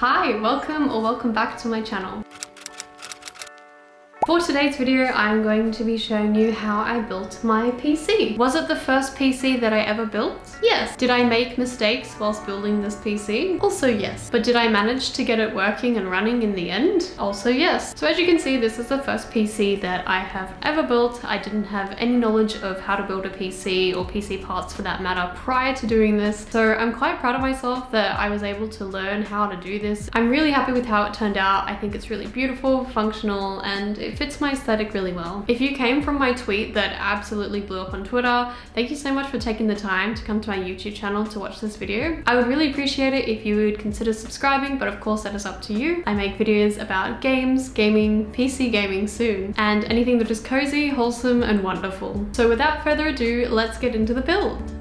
Hi, welcome or welcome back to my channel. For today's video, I'm going to be showing you how I built my PC. Was it the first PC that I ever built? Yes. Did I make mistakes whilst building this PC? Also yes. But did I manage to get it working and running in the end? Also yes. So as you can see, this is the first PC that I have ever built. I didn't have any knowledge of how to build a PC or PC parts for that matter prior to doing this. So I'm quite proud of myself that I was able to learn how to do this. I'm really happy with how it turned out. I think it's really beautiful, functional, and it fits my aesthetic really well. If you came from my tweet that absolutely blew up on Twitter, thank you so much for taking the time to come to my YouTube channel to watch this video. I would really appreciate it if you would consider subscribing, but of course that is up to you. I make videos about games, gaming, PC gaming soon, and anything that is cozy, wholesome, and wonderful. So without further ado, let's get into the build.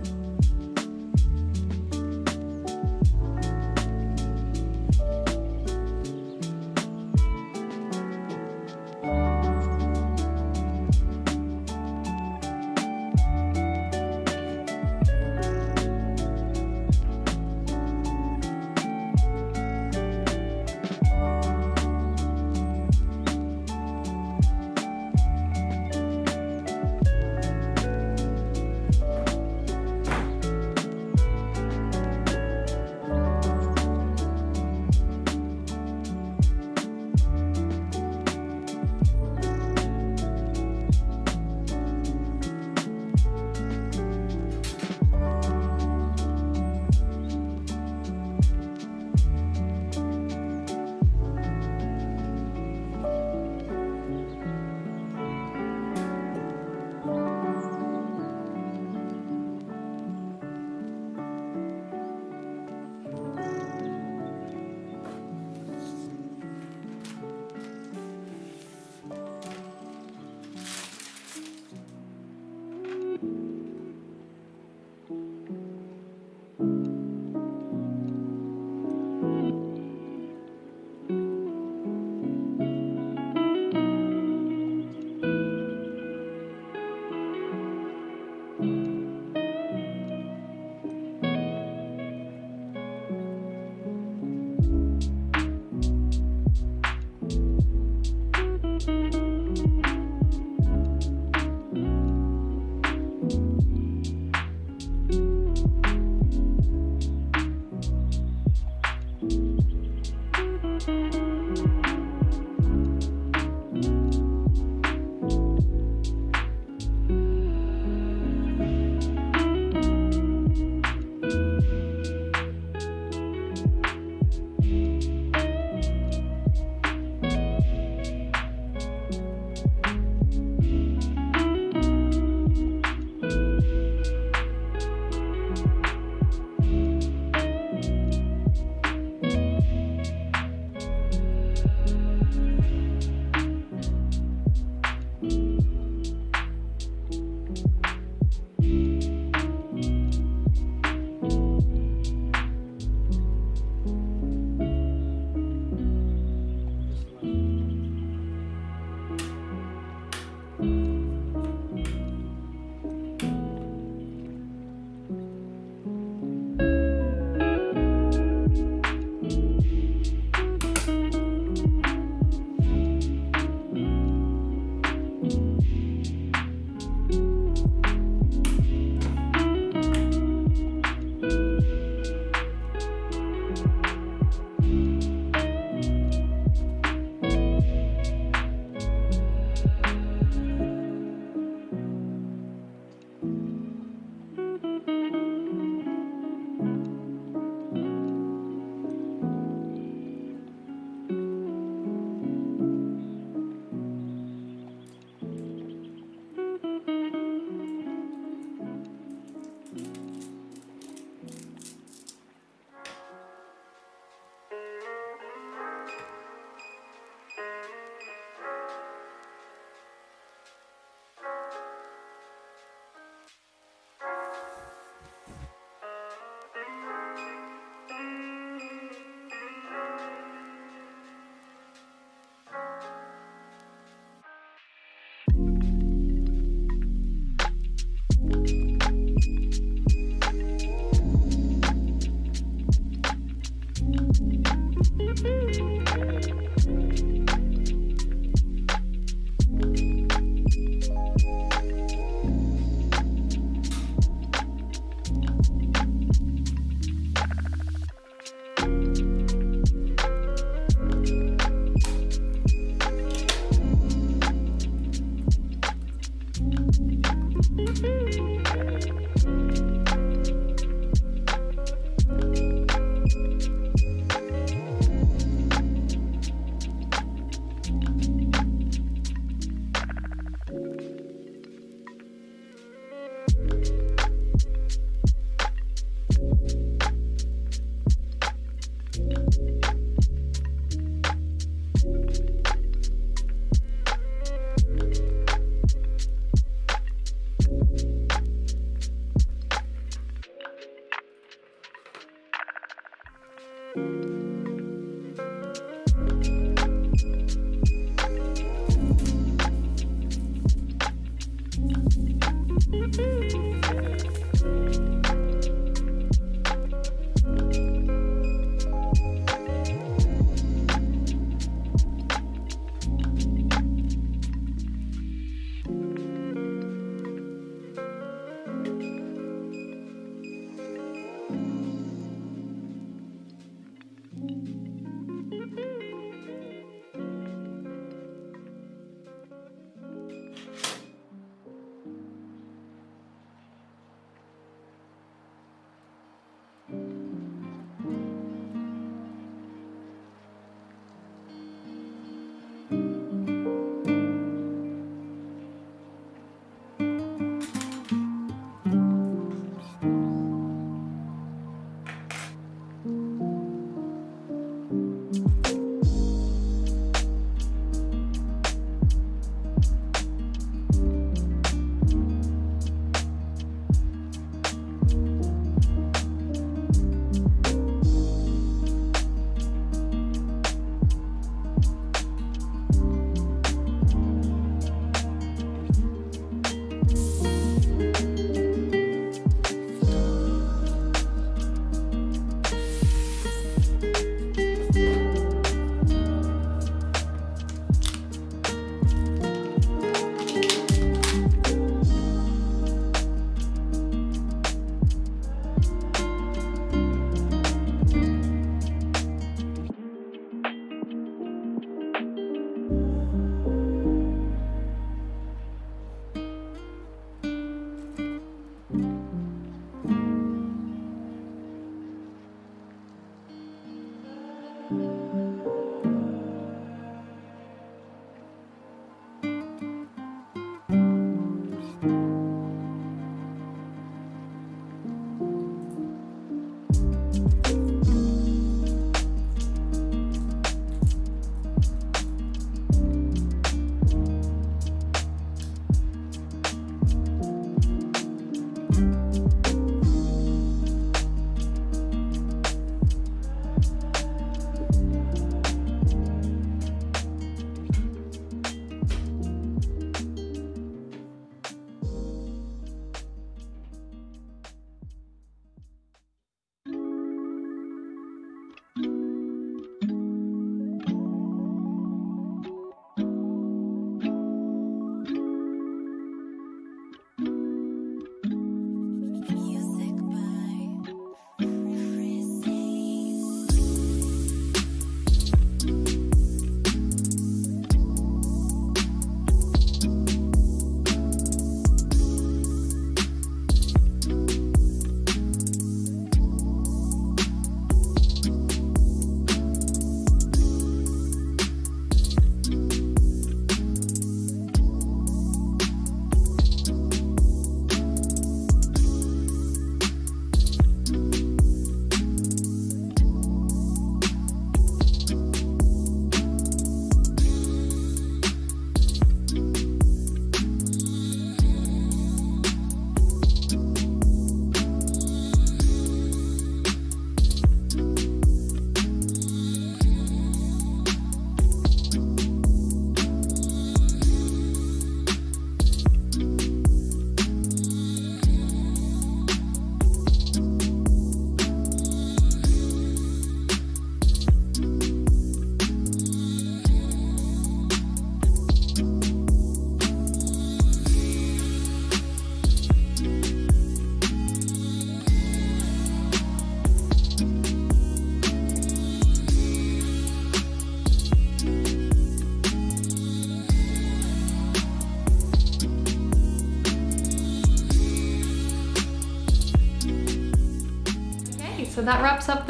Mm-hmm.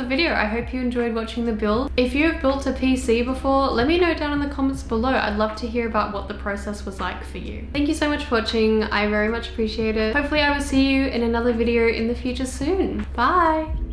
The video. I hope you enjoyed watching the build. If you have built a PC before, let me know down in the comments below. I'd love to hear about what the process was like for you. Thank you so much for watching. I very much appreciate it. Hopefully I will see you in another video in the future soon. Bye!